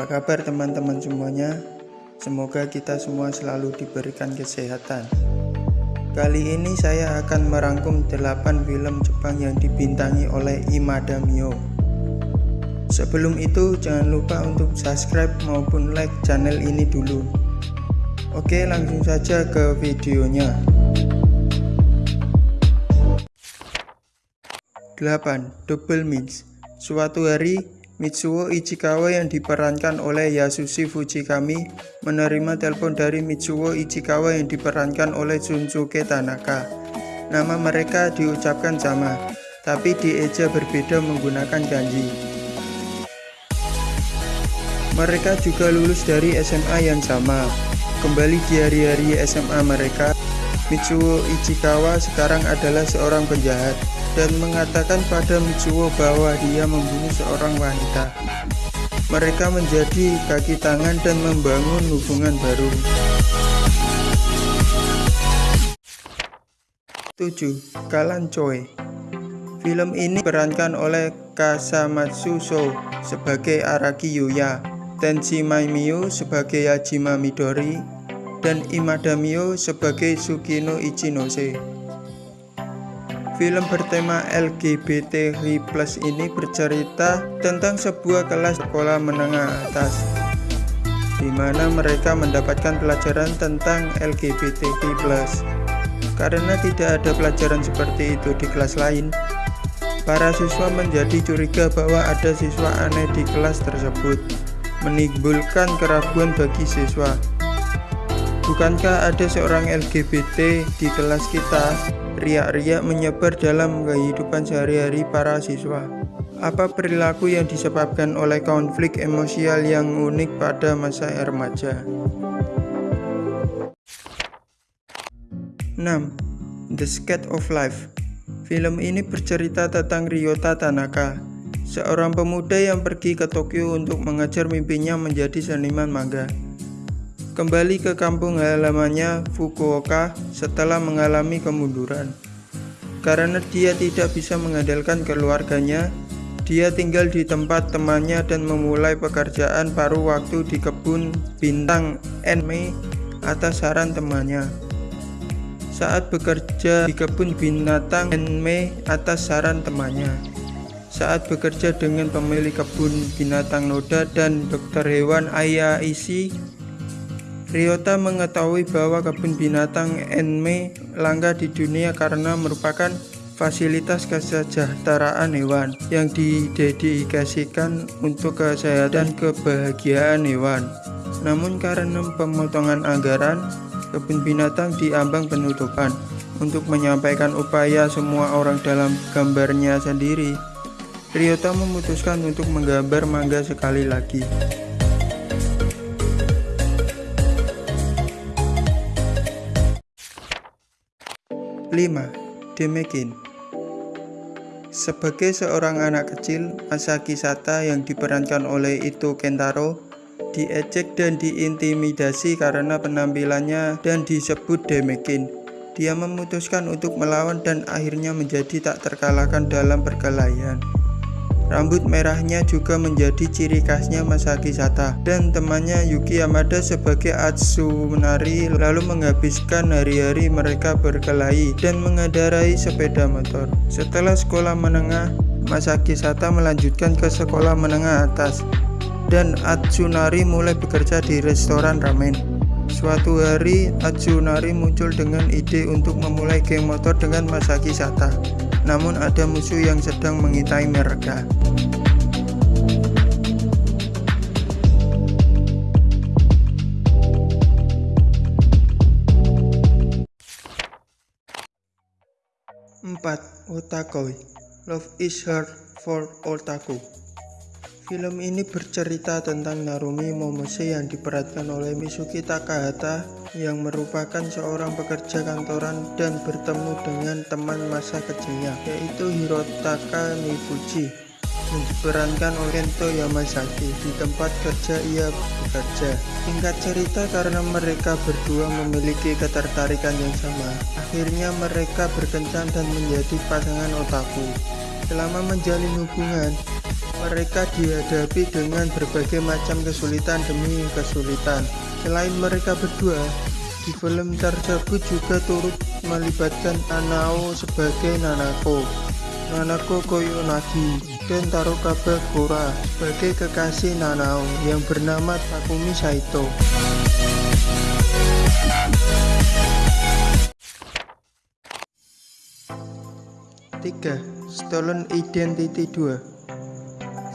Apa kabar teman-teman semuanya? Semoga kita semua selalu diberikan kesehatan. Kali ini saya akan merangkum 8 film Jepang yang dibintangi oleh Imada Mio. Sebelum itu jangan lupa untuk subscribe maupun like channel ini dulu. Oke langsung saja ke videonya. 8. Double Means Suatu hari, Mitsuo Ichikawa yang diperankan oleh Yasushi Fujikami menerima telepon dari Mitsuo Ichikawa yang diperankan oleh Shunsuke Tanaka. Nama mereka diucapkan sama, tapi dieja berbeda menggunakan kanji. Mereka juga lulus dari SMA yang sama. Kembali di hari-hari SMA mereka, Mitsuo Ichikawa sekarang adalah seorang penjahat dan mengatakan pada Mitsuo bahwa dia membunuh seorang wanita. Mereka menjadi kaki tangan dan membangun hubungan baru. 7. Kalan Choi Film ini diperankan oleh Kasamatsu So sebagai Araki Yuya, Tenshi Maimio sebagai Yajima Midori, dan Imada Mio sebagai Tsukino Ichinose. Film bertema LGBTQ+ ini bercerita tentang sebuah kelas sekolah menengah atas di mana mereka mendapatkan pelajaran tentang LGBTQ+. Karena tidak ada pelajaran seperti itu di kelas lain, para siswa menjadi curiga bahwa ada siswa aneh di kelas tersebut, menimbulkan keraguan bagi siswa. Bukankah ada seorang LGBT di kelas kita? Riak-riak menyebar dalam kehidupan sehari-hari para siswa. Apa perilaku yang disebabkan oleh konflik emosial yang unik pada masa remaja? 6. The Skate of Life Film ini bercerita tentang Ryota Tanaka, seorang pemuda yang pergi ke Tokyo untuk mengejar mimpinya menjadi seniman manga kembali ke kampung halamannya Fukuoka setelah mengalami kemunduran. Karena dia tidak bisa mengandalkan keluarganya, dia tinggal di tempat temannya dan memulai pekerjaan paruh waktu di kebun bintang Enmei atas saran temannya. Saat bekerja di kebun binatang Enmei atas saran temannya. Saat bekerja dengan pemilik kebun binatang Noda dan dokter hewan Aya Isi Ryota mengetahui bahwa kebun binatang Enme langka di dunia karena merupakan fasilitas kesejahteraan hewan yang didedikasikan untuk kesehatan dan kebahagiaan hewan. Namun karena pemotongan anggaran, kebun binatang diambang penutupan. Untuk menyampaikan upaya semua orang dalam gambarnya sendiri, Ryota memutuskan untuk menggambar mangga sekali lagi. 5. Demekin Sebagai seorang anak kecil, Masaki Sata yang diperankan oleh Ito Kentaro diejek dan diintimidasi karena penampilannya dan disebut Demekin. Dia memutuskan untuk melawan dan akhirnya menjadi tak terkalahkan dalam perkelahian. Rambut merahnya juga menjadi ciri khasnya Masaki Sata dan temannya Yuki Yamada sebagai Atsunari lalu menghabiskan hari-hari mereka berkelahi dan mengendarai sepeda motor. Setelah sekolah menengah, Masaki Sata melanjutkan ke sekolah menengah atas dan Atsunari mulai bekerja di restoran ramen. Suatu hari, Atsunari muncul dengan ide untuk memulai geng motor dengan Masaki Sata namun ada musuh yang sedang mengintai mereka. Empat, Otakoi Love is hard for otaku Film ini bercerita tentang Narumi Momose yang diperankan oleh Misuki Takahata yang merupakan seorang pekerja kantoran dan bertemu dengan teman masa kecilnya yaitu Hirotaka Mifuji yang diperankan oleh Kento Yamazaki di tempat kerja ia bekerja. Singkat cerita karena mereka berdua memiliki ketertarikan yang sama, akhirnya mereka berkencan dan menjadi pasangan otaku. Selama menjalin hubungan, Mereka dihadapi dengan berbagai macam kesulitan demi kesulitan. Selain mereka berdua, di film tersebut juga turut melibatkan Nanao sebagai Nanako, Nanako Koyonagi, dan Tarokaba Gora sebagai kekasih Nanao yang bernama Takumi Saito. 3. Stolen Identity 2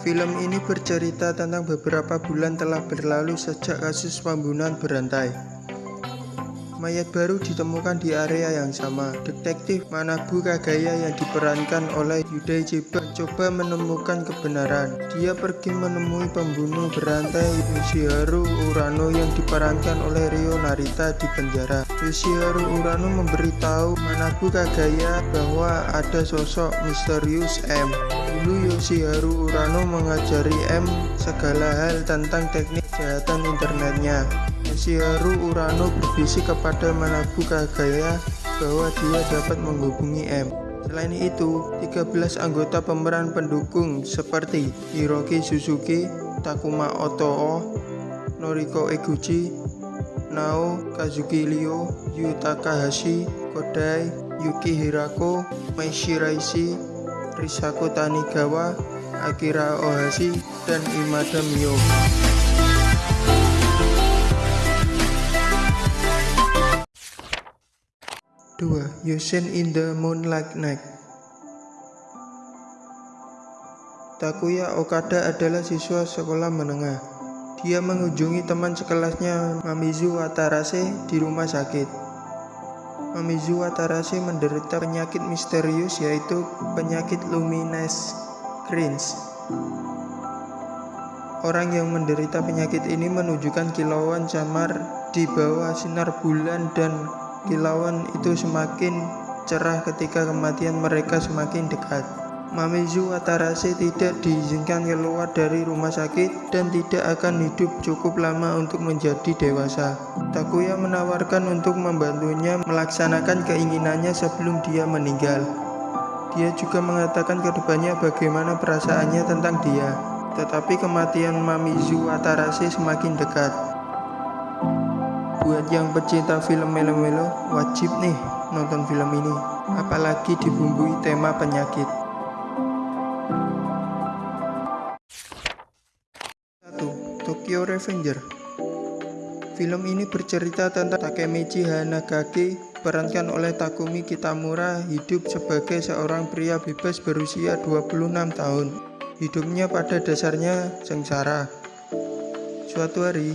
Film ini bercerita tentang beberapa bulan telah berlalu sejak kasus pembunuhan berantai Mayat baru ditemukan di area yang sama. Detektif Manabu Kagaya yang diperankan oleh Yudai Chiba coba menemukan kebenaran. Dia pergi menemui pembunuh berantai Yoshiharu Urano yang diperankan oleh Rio Narita di penjara. Yoshiharu Urano memberitahu Manabu Kagaya bahwa ada sosok misterius M. Dulu Yoshiharu Urano mengajari M segala hal tentang teknik kejahatan internetnya. Yoshiharu Urano berbisik kepada Manabu Kagaya bahwa dia dapat menghubungi M. Selain itu, 13 anggota pemeran pendukung seperti Hiroki Suzuki, Takuma Otoo, Noriko Eguchi, Nao Kazuki Ryo, Yu Takahashi, Kodai, Yuki Hirako, Mai Shiraishi, Risako Tanigawa, Akira Ohashi, dan Imada Mio. 2. Yosen in the Moonlight Night Takuya Okada adalah siswa sekolah menengah. Dia mengunjungi teman sekelasnya Mamizu Watarase di rumah sakit. Mamizu Watarase menderita penyakit misterius yaitu penyakit luminous cringe. Orang yang menderita penyakit ini menunjukkan kilauan samar di bawah sinar bulan dan Kilauan itu semakin cerah ketika kematian mereka semakin dekat. Mamizu Watarase tidak diizinkan keluar dari rumah sakit dan tidak akan hidup cukup lama untuk menjadi dewasa. Takuya menawarkan untuk membantunya melaksanakan keinginannya sebelum dia meninggal. Dia juga mengatakan ke depannya bagaimana perasaannya tentang dia. Tetapi kematian Mamizu Watarase semakin dekat. Buat yang pecinta film melo-melo, wajib nih nonton film ini. Apalagi dibumbui tema penyakit. 1. Tokyo Revenger Film ini bercerita tentang Takemichi Hanagaki perankan oleh Takumi Kitamura hidup sebagai seorang pria bebas berusia 26 tahun. Hidupnya pada dasarnya sengsara. Suatu hari,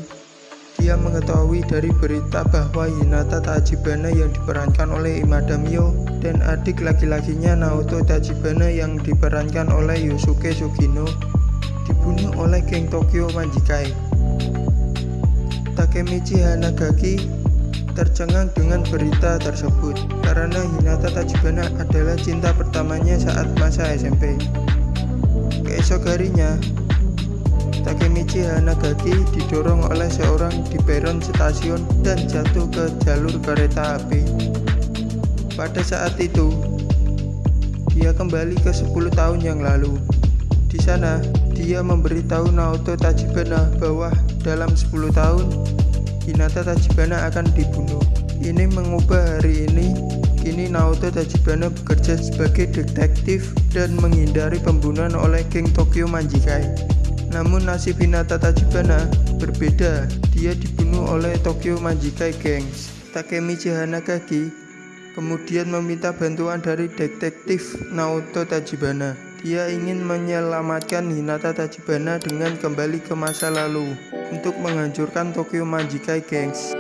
dia mengetahui dari berita bahwa Hinata Tachibana yang diperankan oleh Imada Mio dan adik laki-lakinya Naoto Tachibana yang diperankan oleh Yusuke Sugino dibunuh oleh geng Tokyo Manjikai. Takemichi Hanagaki tercengang dengan berita tersebut karena Hinata Tachibana adalah cinta pertamanya saat masa SMP. Keesok harinya, Takemichi Hanagaki didorong oleh seorang di peron stasiun dan jatuh ke jalur kereta api. Pada saat itu, dia kembali ke 10 tahun yang lalu. Di sana, dia memberitahu Naoto Tachibana bahwa dalam 10 tahun, Hinata Tachibana akan dibunuh. Ini mengubah hari ini, kini Naoto Tachibana bekerja sebagai detektif dan menghindari pembunuhan oleh geng Tokyo Manjikai. Namun nasib Hinata Tachibana berbeda. Dia dibunuh oleh Tokyo Manjikai Gangs. Takemichi Hanagaki kemudian meminta bantuan dari detektif Naoto Tachibana. Dia ingin menyelamatkan Hinata Tachibana dengan kembali ke masa lalu untuk menghancurkan Tokyo Manjikai Gangs.